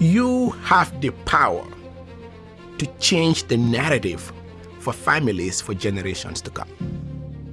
You have the power to change the narrative for families for generations to come.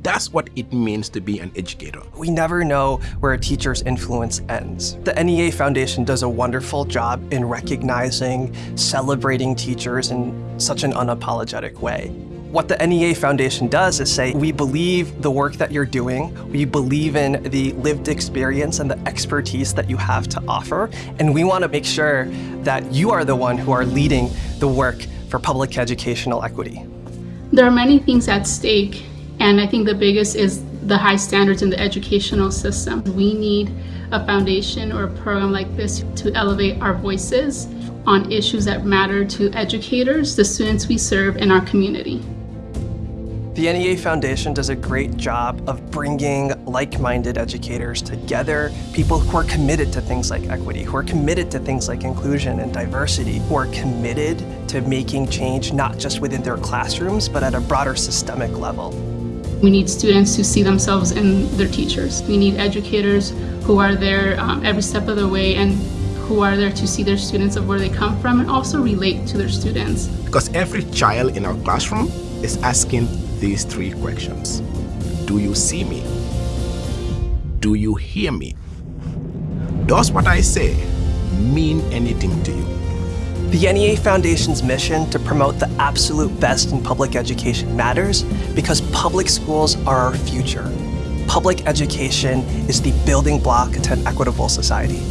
That's what it means to be an educator. We never know where a teacher's influence ends. The NEA Foundation does a wonderful job in recognizing, celebrating teachers in such an unapologetic way. What the NEA Foundation does is say, we believe the work that you're doing, we believe in the lived experience and the expertise that you have to offer, and we want to make sure that you are the one who are leading the work for public educational equity. There are many things at stake and I think the biggest is the high standards in the educational system. We need a foundation or a program like this to elevate our voices on issues that matter to educators, the students we serve, in our community. The NEA Foundation does a great job of bringing like-minded educators together, people who are committed to things like equity, who are committed to things like inclusion and diversity, who are committed to making change not just within their classrooms, but at a broader systemic level. We need students to see themselves in their teachers. We need educators who are there um, every step of the way and who are there to see their students of where they come from and also relate to their students. Because every child in our classroom is asking these three questions. Do you see me? Do you hear me? Does what I say mean anything to you? The NEA Foundation's mission to promote the absolute best in public education matters because public schools are our future. Public education is the building block to an equitable society.